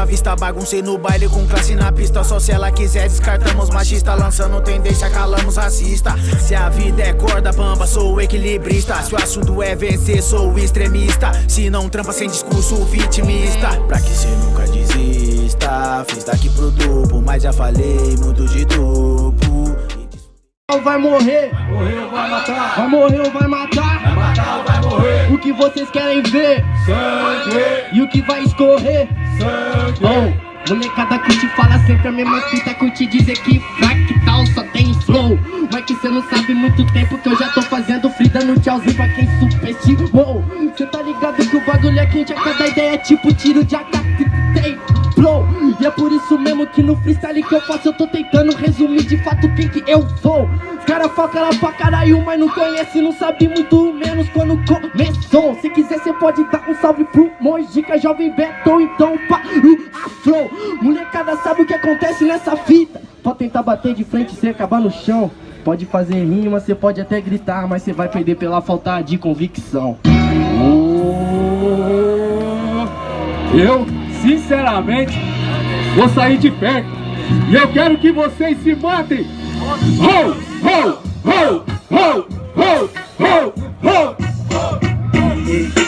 à vista Baguncei no baile com classe na pista. Só se ela quiser descartamos machista. Lançando tendência, calamos racista. Se a vida é corda bamba, sou equilibrista. Se o assunto é vencer, sou extremista. Se não trampa sem discurso vitimista. Pra que cê nunca desista? Fiz daqui pro duplo, mas já falei muito de duplo vai morrer, morrer ou vai matar, vai morrer ou vai matar, vai matar ou vai morrer. O que vocês querem ver? Sangue. E o que vai escorrer? Sangue. Oh, molecada curte fala sempre a mesma fita, curte dizer que fractal só tem flow. Mas que cê não sabe muito tempo que eu já tô fazendo free dando tchauzinho pra quem superestimou. Cê tá ligado que o bagulho é quente, a cada ideia é tipo tiro de tem flow. E é por isso mesmo que no freestyle que eu faço eu tô tentando resumir de fato quem que eu sou. Os cara foca lá pra caralho, mas não conhece, não sabe muito menos quando começou. Se quiser cê pode dar um salve pro Mojica, jovem Beto, então para o afro Molecada sabe o que acontece nessa fita? Pode tentar bater de frente e acabar no chão. Pode fazer rima, cê pode até gritar, mas cê vai perder pela falta de convicção. Eu, sinceramente, vou sair de perto. E eu quero que vocês se matem. Ho, ho, ho, ho, ho, ho, ho. Ei,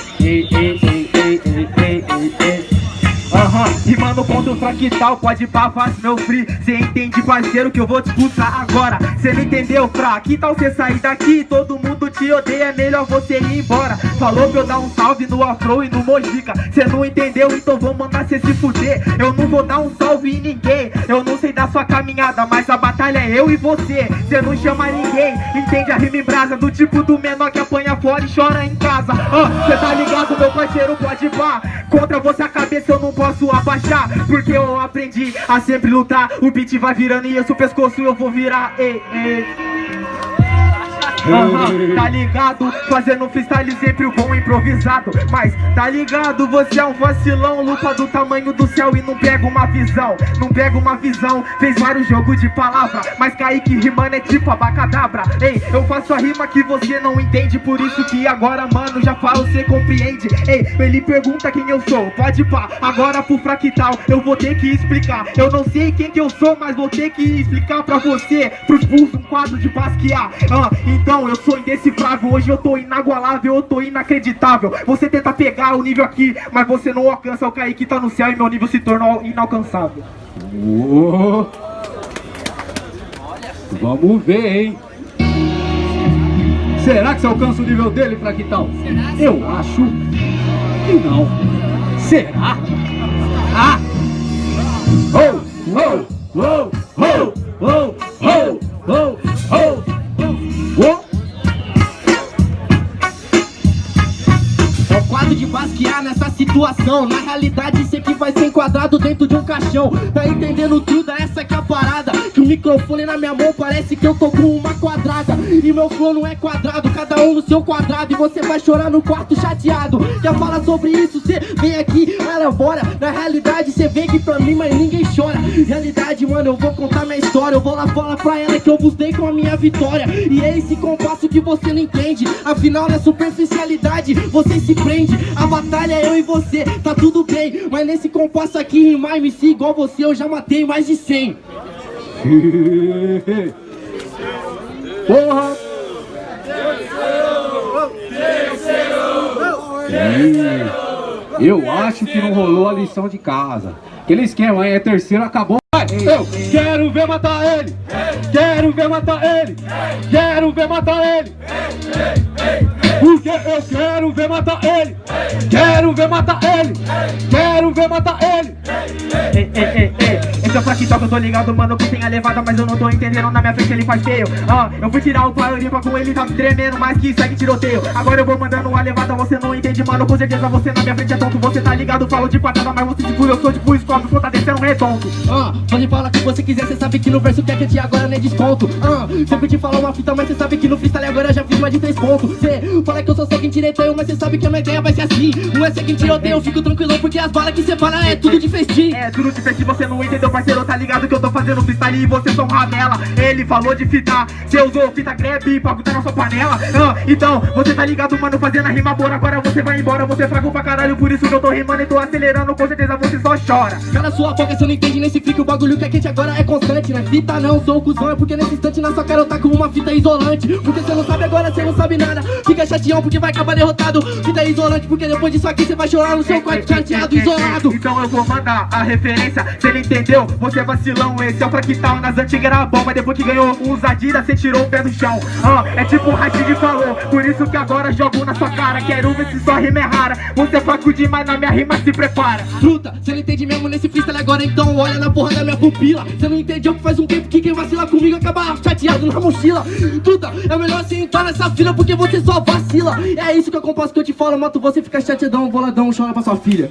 Aham, rimando contra o fractal, pode pá, faz meu free. Cê entende, parceiro, que eu vou disputar agora. Cê não entendeu, fra? Que tal cê sair daqui? Todo mundo te odeia, é melhor você ir embora. Falou pra eu dar um salve no Afro e no Mojica. Cê não entendeu, então vou mandar cê se fuder. Eu não vou dar um salve em ninguém. Eu não sei da sua caminhada, mas a batalha é eu e você. Cê não chama ninguém, entende a rima em brasa Do tipo do menor que apanha fora e chora em casa. Ah, Cê tá ligado, meu parceiro, pode pá. Contra você a cabeça eu não posso abaixar Porque eu aprendi a sempre lutar O beat vai virando e esse pescoço eu vou virar ei, ei. Tá ligado? Fazendo freestyle sempre o bom improvisado. Mas tá ligado? Você é um vacilão Lupa do tamanho do céu e não pega uma visão. Não pega uma visão Fez vários jogos de palavra. Mas Kaique rimando é tipo abacadabra. Ei, eu faço a rima que você não entende. Por isso que agora, mano, já falo, cê compreende. Ei, ele pergunta quem eu sou. Pode pá, agora pro fractal Eu vou ter que explicar. Eu não sei quem que eu sou, mas vou ter que explicar pra você. Pros pulsos um quadro de Basquiat. Ah, Então não, eu sou indecifrável Hoje eu tô inagualável, eu tô inacreditável Você tenta pegar o nível aqui Mas você não alcança o Kaique tá no céu E meu nível se tornou inalcançável oh. Vamos ver, hein Será que você alcança o nível dele, Fractal? Eu acho que não Será? Ah! Oh, oh, oh, de basquear nessa situação. Na realidade sei que vai ser enquadrado dentro de um caixão. Tá entendendo tudo? Essa que é a parada. Que o microfone na minha mão parece que eu tô com uma quadrada. E meu flow não é quadrado, cada um no seu quadrado. E você vai chorar no quarto chateado. Quer falar sobre isso? Cê vem aqui, elabora Na realidade cê vem aqui pra mim, mas ninguém chora. Realidade, mano, eu vou contar minha história. Eu vou lá falar pra ela que eu busquei com a minha vitória. E é esse compasso que você não entende. Afinal, na superficialidade, você se prende. A batalha é eu e você, tá tudo bem. Mas nesse compasso aqui, rimar MC igual você Eu já matei mais de 100 Porra! Eu acho que não rolou a lição de casa. Aquele esquema aí, é terceiro, acabou eu quero ver matar ele. Quero ver matar ele. Quero ver matar ele. Porque eu quero ver matar ele. Quero ver matar ele. Quero ver matar ele. Ei, ei, ei, ei Esse é o fraquitão que eu tô ligado, mano, que tem a levada Mas eu não tô entendendo, na minha frente ele faz feio. Ah, Eu fui tirar o limpa com ele, tá tremendo Mais que segue tiroteio. Agora eu vou mandando uma levada, você não entende, mano Com certeza você na minha frente é tonto. Você tá ligado, falo de patada Mas você tipo, eu sou tipo escobre, pô, tá descendo redondo. Ah, Pode falar que você quiser, cê sabe que no verso que é que agora é desconto. Ah, Sempre te falar uma fita, mas cê sabe que no freestyle agora já fiz mais de três pontos. Cê fala que eu sou seguinte direito, mas cê sabe que a minha ideia vai ser assim. Não é seguinte tiroteio, eu fico tranquilo porque as balas que cê fala é tudo de festim. É tudo de festim, você não entendeu, parceiro Mano, tá ligado que eu tô fazendo freestyle e você só um ramela. Ele falou de fita, cê usou fita grebe pra botar na sua panela. Ah, Então, você tá ligado, mano, fazendo a rima boa Agora você vai embora, você fraco pra caralho Por isso que eu tô rimando e tô acelerando Com certeza você só chora. Cala sua boca, você não entende nesse fique O bagulho que é quente agora é constante, né? Fita não, sou o cuzão É porque nesse instante na sua cara eu tá com uma fita isolante. Porque você não sabe agora, você não sabe nada. Fica chateão porque vai acabar derrotado. Fita isolante porque depois disso aqui você vai chorar no seu quarto chateado, isolado. Então eu vou mandar a referência, cê não entendeu? Você é vacilão, esse é o fraquital Nas antigas era bom, mas depois que ganhou uns Adidas Cê tirou o pé do chão. Ah, É tipo o Rashid falou, por isso que agora jogo na sua cara. Quero ver se sua rima é rara. Você é fraco demais, na minha rima se prepara. Truta, cê não entende mesmo nesse freestyle agora Então olha na porra da minha pupila. Cê não entendeu que faz um tempo que quem vacila comigo Acaba chateado na mochila. Truta, é melhor você entrar nessa fila Porque você só vacila. É isso que eu compasso que eu te falo Mato você fica chateadão, boladão, chora pra sua filha